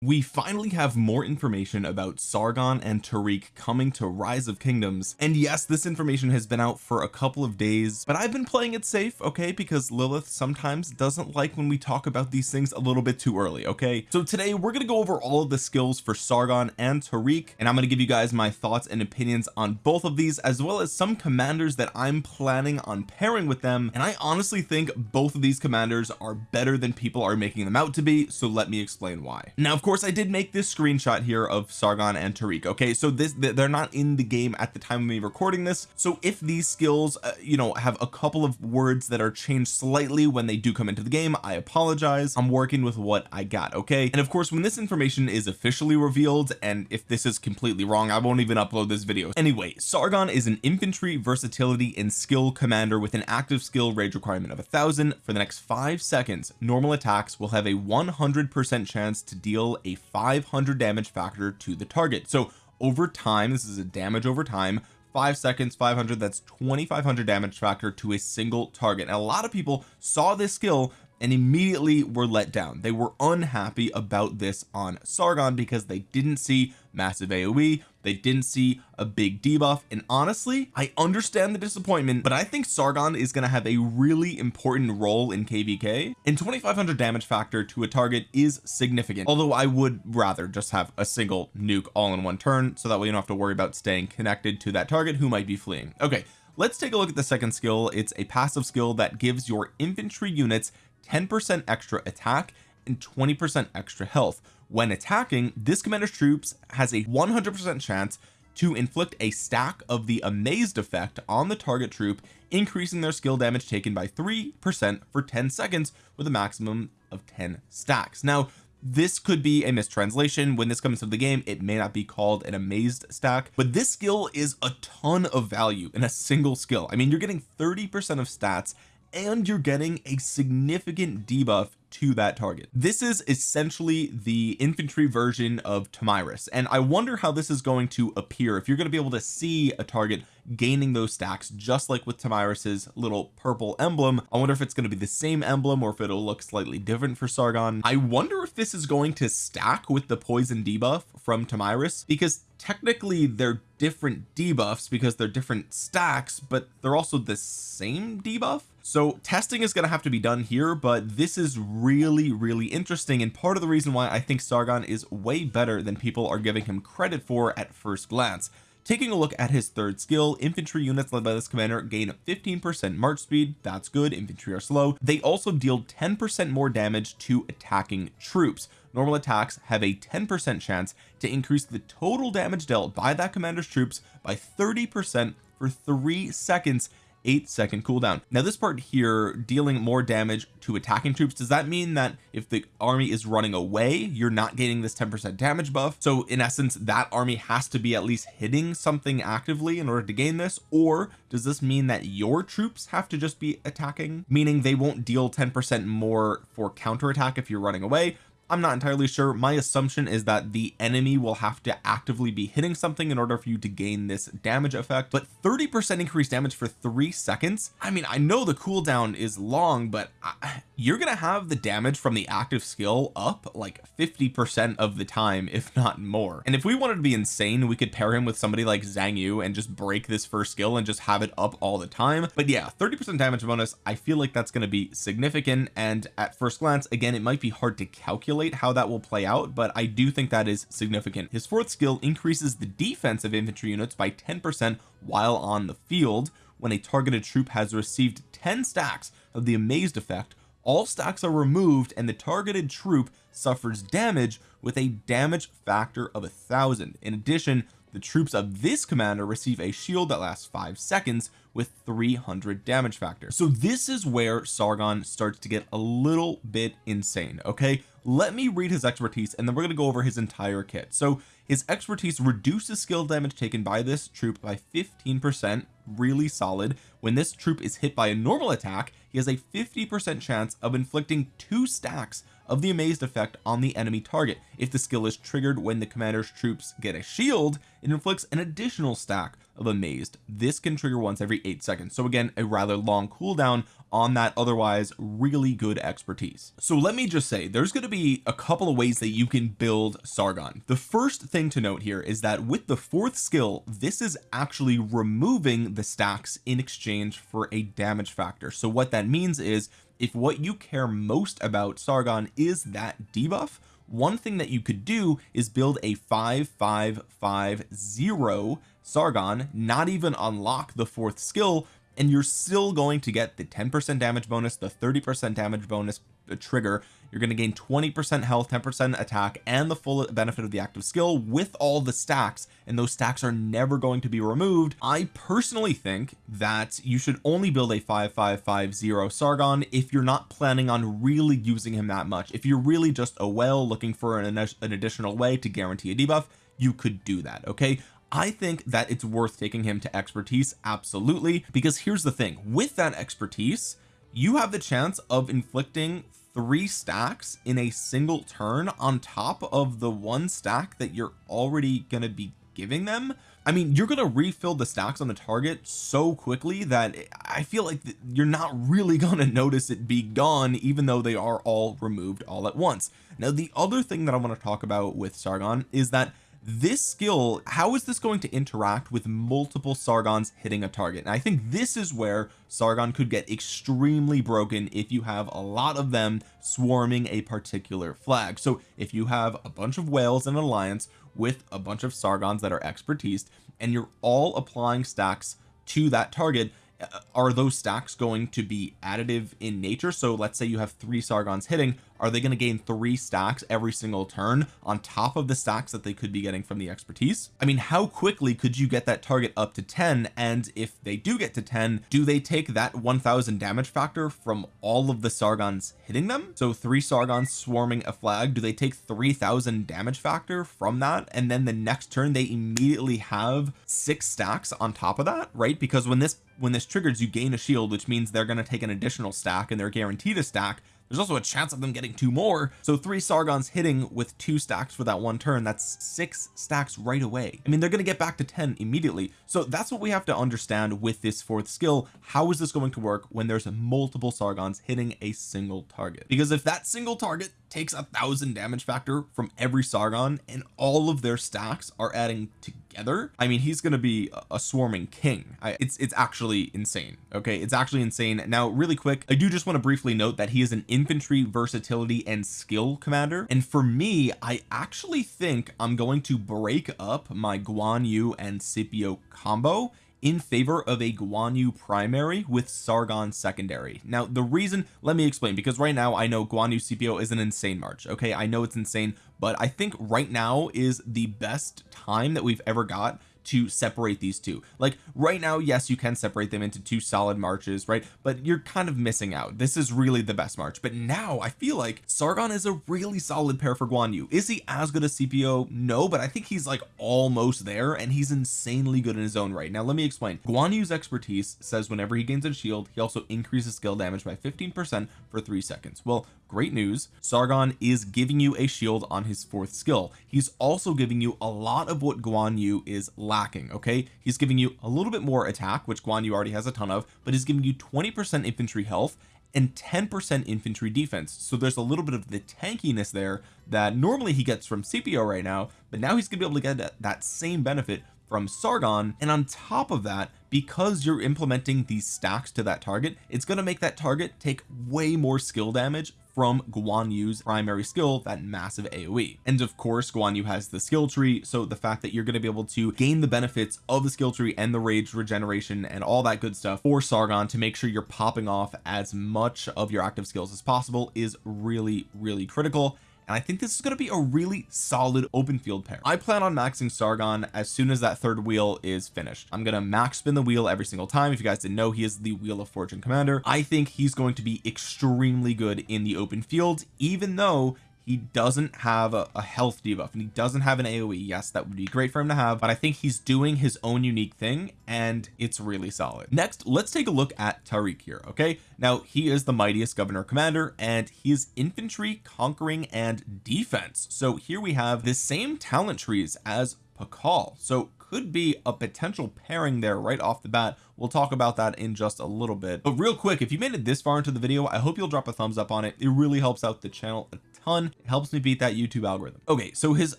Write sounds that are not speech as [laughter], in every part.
we finally have more information about Sargon and Tariq coming to Rise of Kingdoms. And yes this information has been out for a couple of days but I've been playing it safe okay? Because Lilith sometimes doesn't like when we talk about these things a little bit too early okay? So today we're going to go over all of the skills for Sargon and Tariq and I'm going to give you guys my thoughts and opinions on both of these as well as some commanders that I'm planning on pairing with them. And I honestly think both of these commanders are better than people are making them out to be so let me explain why. Now of course I did make this screenshot here of Sargon and Tariq okay? So this they're not in the game at the time of me recording this. So if these skills uh, you know have a couple of words that are changed slightly when they do come into the game I apologize. I'm working with what I got okay? And of course when this information is officially revealed and if this is completely wrong I won't even upload this video. Anyway Sargon is an infantry versatility and skill commander with an active skill rage requirement of a thousand. For the next five seconds normal attacks will have a 100 percent chance to deal a 500 damage factor to the target. So over time this is a damage over time five seconds 500 that's 2500 damage factor to a single target. And a lot of people saw this skill and immediately were let down. They were unhappy about this on Sargon because they didn't see massive AoE they didn't see a big debuff and honestly I understand the disappointment but I think Sargon is going to have a really important role in kvk and 2500 damage factor to a target is significant although I would rather just have a single nuke all in one turn so that way you don't have to worry about staying connected to that target who might be fleeing. Okay let's take a look at the second skill. It's a passive skill that gives your infantry units 10% extra attack and 20% extra health. When attacking this commander's troops has a 100% chance to inflict a stack of the amazed effect on the target troop increasing their skill damage taken by 3% for 10 seconds with a maximum of 10 stacks. Now this could be a mistranslation. When this comes to the game it may not be called an amazed stack but this skill is a ton of value in a single skill. I mean you're getting 30 percent of stats and you're getting a significant debuff to that target. This is essentially the infantry version of Tomyris and I wonder how this is going to appear if you're going to be able to see a target gaining those stacks just like with Tomyris's little purple emblem. I wonder if it's going to be the same emblem or if it'll look slightly different for Sargon. I wonder if this is going to stack with the poison debuff from Tomyris because technically they're different debuffs because they're different stacks but they're also the same debuff. So testing is going to have to be done here but this is really really interesting and part of the reason why I think Sargon is way better than people are giving him credit for at first glance. Taking a look at his third skill infantry units led by this commander gain 15 percent march speed. That's good. Infantry are slow. They also deal 10 percent more damage to attacking troops normal attacks have a 10 percent chance to increase the total damage dealt by that commander's troops by 30 percent for three seconds eight second cooldown. Now this part here dealing more damage to attacking troops does that mean that if the army is running away you're not getting this 10 percent damage buff? So in essence that army has to be at least hitting something actively in order to gain this? Or does this mean that your troops have to just be attacking? Meaning they won't deal 10 percent more for counterattack if you're running away I'm not entirely sure. My assumption is that the enemy will have to actively be hitting something in order for you to gain this damage effect. But 30 percent increased damage for three seconds? I mean I know the cooldown is long but I, you're gonna have the damage from the active skill up like 50 percent of the time if not more. And if we wanted to be insane we could pair him with somebody like Zhang Yu and just break this first skill and just have it up all the time. But yeah 30 percent damage bonus I feel like that's going to be significant. And at first glance again it might be hard to calculate speculate how that will play out but I do think that is significant. His fourth skill increases the defense of infantry units by 10 percent while on the field when a targeted troop has received 10 stacks of the amazed effect. All stacks are removed and the targeted troop suffers damage with a damage factor of a thousand. In addition the troops of this commander receive a shield that lasts five seconds with 300 damage factor. So this is where Sargon starts to get a little bit insane okay? Let me read his expertise and then we're going to go over his entire kit. So his expertise reduces skill damage taken by this troop by 15 percent really solid. When this troop is hit by a normal attack he has a 50 percent chance of inflicting two stacks of the amazed effect on the enemy target. If the skill is triggered when the commander's troops get a shield it inflicts an additional stack of amazed. This can trigger once every eight seconds. So again a rather long cooldown on that otherwise really good expertise. So let me just say there's going to be a couple of ways that you can build Sargon. The first thing to note here is that with the fourth skill this is actually removing the stacks in exchange for a damage factor. So what that means is if what you care most about Sargon is that debuff one thing that you could do is build a 5550 Sargon not even unlock the fourth skill and you're still going to get the 10% damage bonus the 30% damage bonus trigger you're going to gain 20% health 10% attack and the full benefit of the active skill with all the stacks and those stacks are never going to be removed. I personally think that you should only build a 5550 Sargon if you're not planning on really using him that much. If you're really just a whale looking for an, an additional way to guarantee a debuff you could do that okay? I think that it's worth taking him to expertise absolutely because here's the thing. With that expertise you have the chance of inflicting three stacks in a single turn on top of the one stack that you're already going to be giving them. I mean you're going to refill the stacks on the target so quickly that I feel like you're not really [laughs] going to notice it be gone even though they are all removed all at once. Now the other thing that I want to talk about with Sargon is that this skill how is this going to interact with multiple Sargons hitting a target? And I think this is where Sargon could get extremely broken if you have a lot of them swarming a particular flag. So if you have a bunch of whales in an alliance with a bunch of Sargons that are expertise and you're all applying stacks to that target Uh, are those stacks going to be additive in nature? So let's say you have three Sargons hitting are they going to gain three stacks every single turn on top of the stacks that they could be getting from the expertise? I mean how quickly could you get that target up to 10 and if they do get to 10 do they take that 1000 damage factor from all of the Sargons hitting them? So three Sargons swarming a flag do they take 3000 damage factor from that? And then the next turn they immediately have six stacks on top of that right? Because when this when this triggers you gain a shield which means they're going to take an additional stack and they're guaranteed a stack. There's also a chance of them getting two more. So three Sargons hitting with two stacks for that one turn that's six stacks right away. I mean they're going to get back to 10 immediately. So that's what we have to understand with this fourth skill. How is this going to work when there's multiple Sargons hitting a single target? Because if that single target takes a thousand damage factor from every Sargon and all of their stacks are adding together. I mean he's to be a swarming king. I, it's it's actually insane okay? It's actually insane. Now really quick I do just want to briefly note that he is an infantry versatility and skill commander. And for me I actually think I'm going to break up my Guan Yu and Scipio combo in favor of a Guan Yu primary with Sargon secondary. Now the reason let me explain because right now I know Guan Yu Scipio is an insane march okay? I know it's insane but I think right now is the best time that we've ever got to separate these two. Like right now yes you can separate them into two solid marches right? But you're kind of missing out. This is really the best march. But now I feel like Sargon is a really solid pair for Guan Yu. Is he as good as Scipio no but I think he's like almost there and he's insanely good in his own right. Now let me explain. Guan Yu's expertise says whenever he gains a shield he also increases skill damage by 15 percent for three seconds. Well great news. Sargon is giving you a shield on his fourth skill. He's also giving you a lot of what Guan Yu is lacking okay? He's giving you a little bit more attack which Guan Yu already has a ton of but he's giving you 20 percent infantry health and 10 percent infantry defense. So there's a little bit of the tankiness there that normally he gets from Scipio right now but now he's gonna be able to get that, that same benefit from Sargon. And on top of that because you're implementing these stacks to that target it's going to make that target take way more skill damage from Guan Yu's primary skill that massive AoE and of course Guan Yu has the skill tree so the fact that you're going to be able to gain the benefits of the skill tree and the rage regeneration and all that good stuff for Sargon to make sure you're popping off as much of your active skills as possible is really really critical and I think this is going to be a really solid open field pair. I plan on maxing Sargon as soon as that third wheel is finished. I'm going to max spin the wheel every single time. If you guys didn't know he is the wheel of fortune commander. I think he's going to be extremely good in the open field even though he doesn't have a, a, health debuff and he doesn't have an AoE yes that would be great for him to have but I think he's doing his own unique thing and it's really solid. Next let's take a look at Tariq here okay? Now he is the mightiest governor commander and he is infantry conquering and defense. So here we have the same talent trees as Pakal. So could be a potential pairing there right off the bat. We'll talk about that in just a little bit. But real quick if you made it this far into the video I hope you'll drop a thumbs up on it. It really helps out the channel a ton. It helps me beat that YouTube algorithm. Okay so his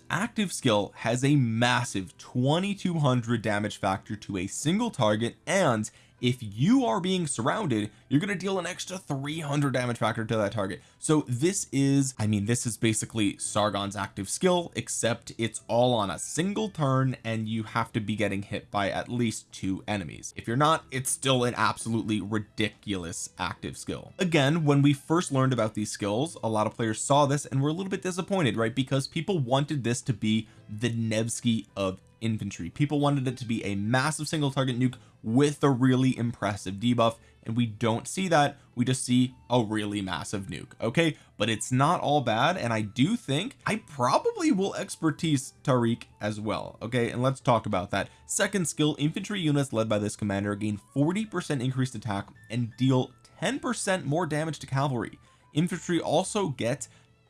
active skill has a massive 2200 damage factor to a single target and if you are being surrounded you're going to deal an extra 300 damage factor to that target. So this is I mean this is basically Sargon's active skill except it's all on a single turn and you have to be getting hit by at least two enemies. If you're not it's still an absolutely ridiculous active skill. Again when we first learned about these skills a lot of players saw this and were a little bit disappointed right? Because people wanted this to be the Nevsky of infantry. People wanted it to be a massive single target nuke with a really impressive debuff and we don't see that. We just see a really massive nuke okay? But it's not all bad and I do think I probably will expertise Tariq as well okay? And let's talk about that. Second skill infantry units led by this commander gain 40 percent increased attack and deal 10 percent more damage to cavalry. Infantry also get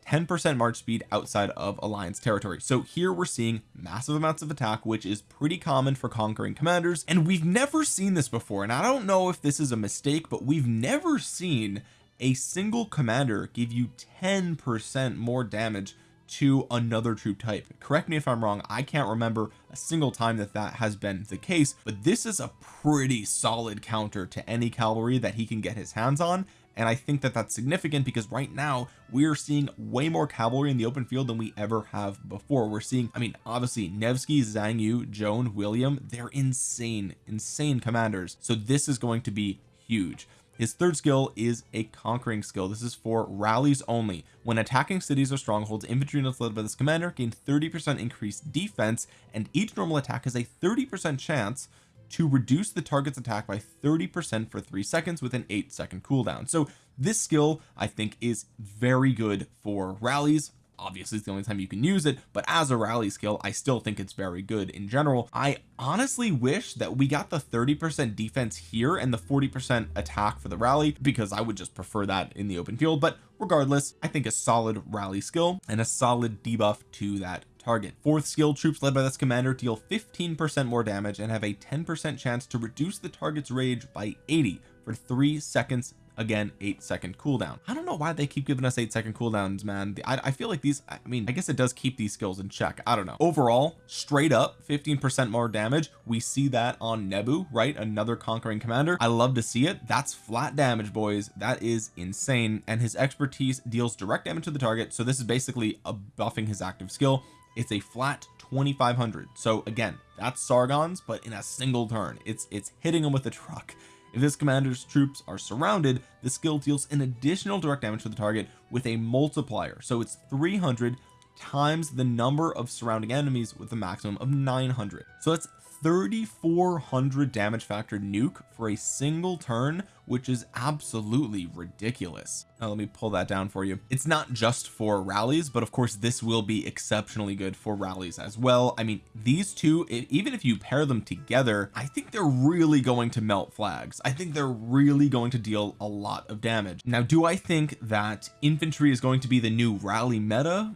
10% march speed outside of alliance territory. So here we're seeing massive amounts of attack which is pretty common for conquering commanders. And we've never seen this before. And I don't know if this is a mistake but we've never seen a single commander give you 10% more damage to another troop type. Correct me if I'm wrong. I can't remember a single time that that has been the case but this is a pretty solid counter to any cavalry that he can get his hands on and I think that that's significant because right now we're seeing way more cavalry in the open field than we ever have before. We're seeing I mean obviously Nevsky Zhang Yu Joan William they're insane insane commanders. So this is going to be huge. His third skill is a conquering skill. This is for rallies only. When attacking cities or strongholds infantry units led by this commander gain 30 percent increased defense and each normal attack has a 30 percent chance to reduce the target's attack by 30 percent for three seconds with an eight second cooldown. So this skill I think is very good for rallies. Obviously it's the only time you can use it but as a rally skill I still think it's very good in general. I honestly wish that we got the 30 percent defense here and the 40 percent attack for the rally because I would just prefer that in the open field. But regardless I think a solid rally skill and a solid debuff to that target. Fourth skill troops led by this commander deal 15 percent more damage and have a 10 percent chance to reduce the target's rage by 80 for three seconds. Again eight second cooldown. I don't know why they keep giving us eight second cooldowns man. I, I feel like these I mean I guess it does keep these skills in check. I don't know. Overall straight up 15 percent more damage. We see that on Nebu right? Another conquering commander. I love to see it. That's flat damage boys. That is insane. And his expertise deals direct damage to the target. So this is basically a buffing his active skill it's a flat 2500 so again that's Sargon's but in a single turn. It's it's hitting him with a truck. If this commander's troops are surrounded the skill deals an additional direct damage to the target with a multiplier. So it's 300 times the number of surrounding enemies with a maximum of 900 so that's 3400 damage factor nuke for a single turn which is absolutely ridiculous. Now let me pull that down for you. It's not just for rallies but of course this will be exceptionally good for rallies as well. I mean these two even if you pair them together I think they're really going to melt flags. I think they're really going to deal a lot of damage. Now do I think that infantry is going to be the new rally meta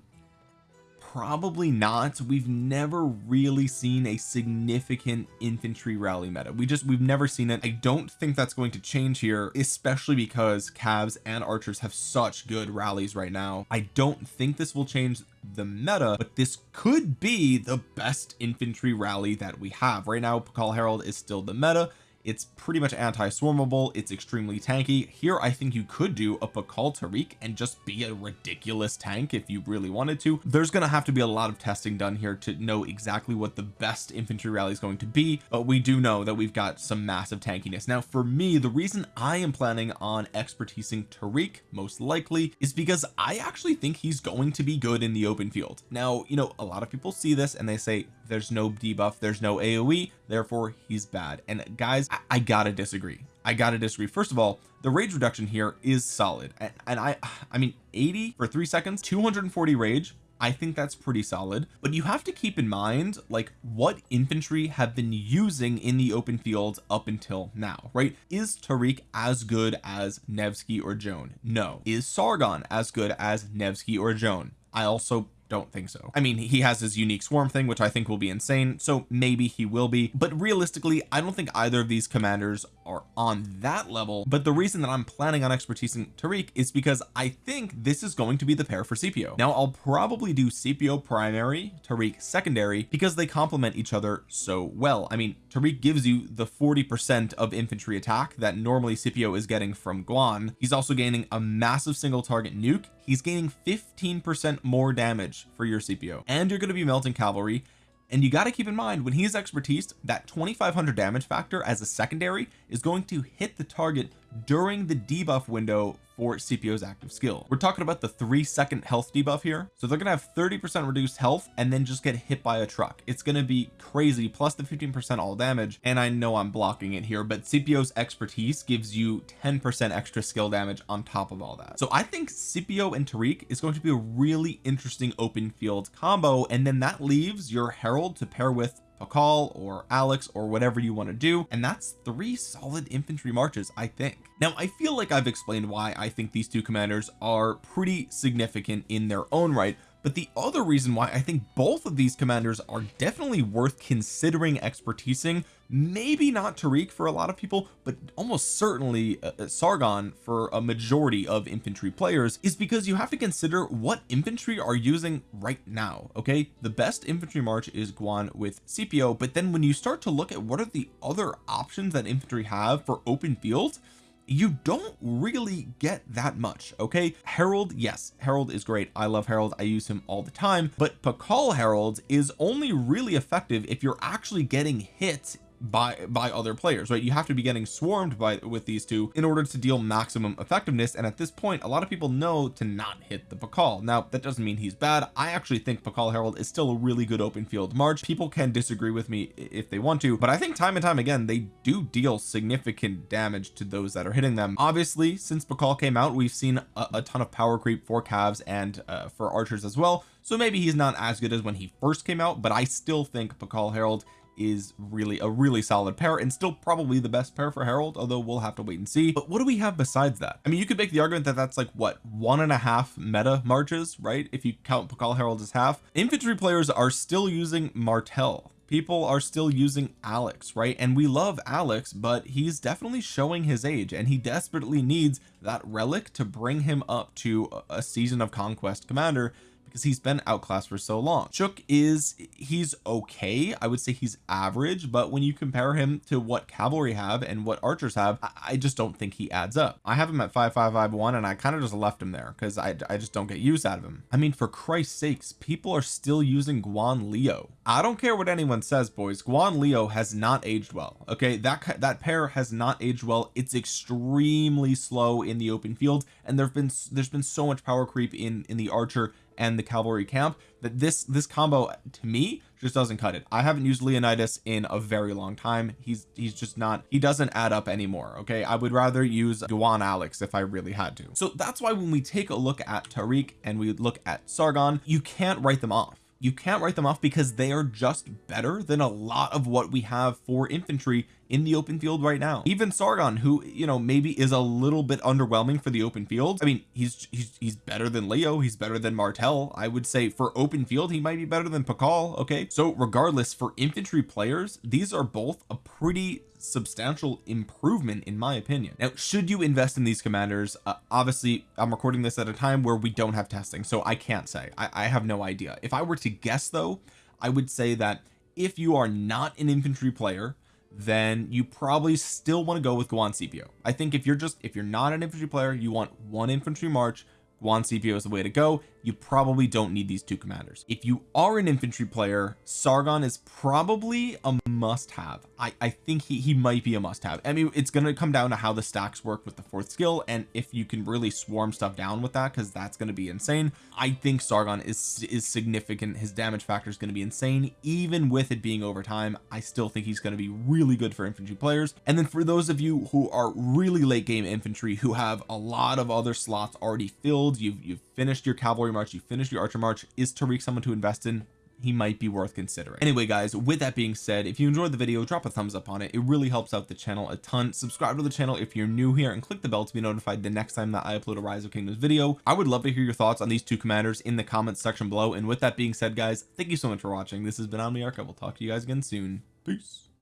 probably not. We've never really seen a significant infantry rally meta. We just we've never seen it. I don't think that's going to change here especially because cavs and archers have such good rallies right now. I don't think this will change the meta but this could be the best infantry rally that we have. Right now Pakal Harald is still the meta it's pretty much anti-swarmable. It's extremely tanky. Here I think you could do a Pakal Tariq and just be a ridiculous tank if you really wanted to. There's to have to be a lot of testing done here to know exactly what the best infantry rally is going to be but we do know that we've got some massive tankiness. Now for me the reason I am planning on expertising Tariq most likely is because I actually think he's going to be good in the open field. Now you know a lot of people see this and they say there's no debuff there's no AoE therefore he's bad. And guys I, gotta disagree. I gotta disagree. First of all the rage reduction here is solid. And, and I I mean 80 for three seconds 240 rage I think that's pretty solid. But you have to keep in mind like what infantry have been using in the open field up until now right? Is Tariq as good as Nevsky or Joan? No. Is Sargon as good as Nevsky or Joan? I also don't think so. I mean he has his unique swarm thing which I think will be insane so maybe he will be. But realistically I don't think either of these commanders are on that level. But the reason that I'm planning on expertising Tariq is because I think this is going to be the pair for Scipio now I'll probably do Scipio primary Tariq secondary because they complement each other so well. I mean Tariq gives you the 40 percent of infantry attack that normally Scipio is getting from Guan. He's also gaining a massive single target nuke. He's gaining 15 percent more damage for your Scipio. And you're going to be melting cavalry. And you got to keep in mind when he's expertise that 2500 damage factor as a secondary is going to hit the target during the debuff window for Scipio's active skill. We're talking about the three second health debuff here. So they're gonna have 30 percent reduced health and then just get hit by a truck. It's gonna be crazy plus the 15 percent all damage. And I know I'm blocking it here but Scipio's expertise gives you 10 percent extra skill damage on top of all that. So I think Scipio and Tariq is going to be a really interesting open field combo. And then that leaves your Harald to pair with Pakal or Alex or whatever you want to do and that's three solid infantry marches I think. Now I feel like I've explained why I think these two commanders are pretty significant in their own right but the other reason why I think both of these commanders are definitely worth considering expertising maybe not Tariq for a lot of people but almost certainly uh, uh, Sargon for a majority of infantry players is because you have to consider what infantry are using right now okay? The best infantry march is Guan with Scipio but then when you start to look at what are the other options that infantry have for open field you don't really get that much okay? Harald yes Harald is great. I love Harald. I use him all the time. But Pakal Harald is only really effective if you're actually getting hit by by other players right? You have to be getting swarmed by with these two in order to deal maximum effectiveness and at this point a lot of people know to not hit the Pakal now that doesn't mean he's bad. I actually think Pakal Harald is still a really good open field march. People can disagree with me if they want to but I think time and time again they do deal significant damage to those that are hitting them. Obviously since Pakal came out we've seen a, a ton of power creep for calves and uh, for archers as well. So maybe he's not as good as when he first came out but I still think Pakal Harald is really a really solid pair and still probably the best pair for Harald although we'll have to wait and see. But what do we have besides that? I mean you could make the argument that that's like what one and a half meta marches right? If you count Pakal Harald as half. Infantry players are still using Martel people are still using Alex right? And we love Alex but he's definitely showing his age and he desperately needs that relic to bring him up to a season of conquest commander because he's been outclassed for so long. Chook is he's okay. I would say he's average but when you compare him to what cavalry have and what archers have I just don't think he adds up. I have him at 5551 and I kind of just left him there because I, I just don't get use out of him. I mean for Christ's sakes people are still using Guan Leo. I don't care what anyone says boys. Guan Leo has not aged well okay? That that pair has not aged well. It's extremely slow in the open field and there've been there's been so much power creep in in the archer and the cavalry camp that this this combo to me just doesn't cut it. I haven't used Leonidas in a very long time. He's he's just not he doesn't add up anymore okay? I would rather use Guan Alex if I really had to. So that's why when we take a look at Tariq and we look at Sargon you can't write them off you can't write them off because they are just better than a lot of what we have for infantry in the open field right now. Even Sargon who you know maybe is a little bit underwhelming for the open field. I mean he's he's he's better than Leo. He's better than Martel I would say for open field he might be better than Pakal okay. So regardless for infantry players these are both a pretty substantial improvement in my opinion. Now should you invest in these commanders uh, obviously I'm recording this at a time where we don't have testing so I can't say. I, I have no idea. If I were to guess though I would say that if you are not an infantry player then you probably still want to go with Guan Scipio I think if you're just if you're not an infantry player you want one infantry march Guan Scipio is the way to go you probably don't need these two commanders. If you are an infantry player Sargon is probably a must-have. I I think he he might be a must-have. I mean it's going to come down to how the stacks work with the fourth skill and if you can really swarm stuff down with that because that's going to be insane. I think Sargon is is significant. His damage factor is going to be insane. Even with it being over time I still think he's going to be really good for infantry players. And then for those of you who are really late game infantry who have a lot of other slots already filled you've you've finished your cavalry march you finished your archer march is Tariq someone to invest in? He might be worth considering. Anyway guys with that being said if you enjoyed the video drop a thumbs up on it. It really helps out the channel a ton. Subscribe to the channel if you're new here and click the bell to be notified the next time that I upload a rise of kingdoms video. I would love to hear your thoughts on these two commanders in the comments section below. And with that being said guys thank you so much for watching. This has been Omniarch. I will talk to you guys again soon. Peace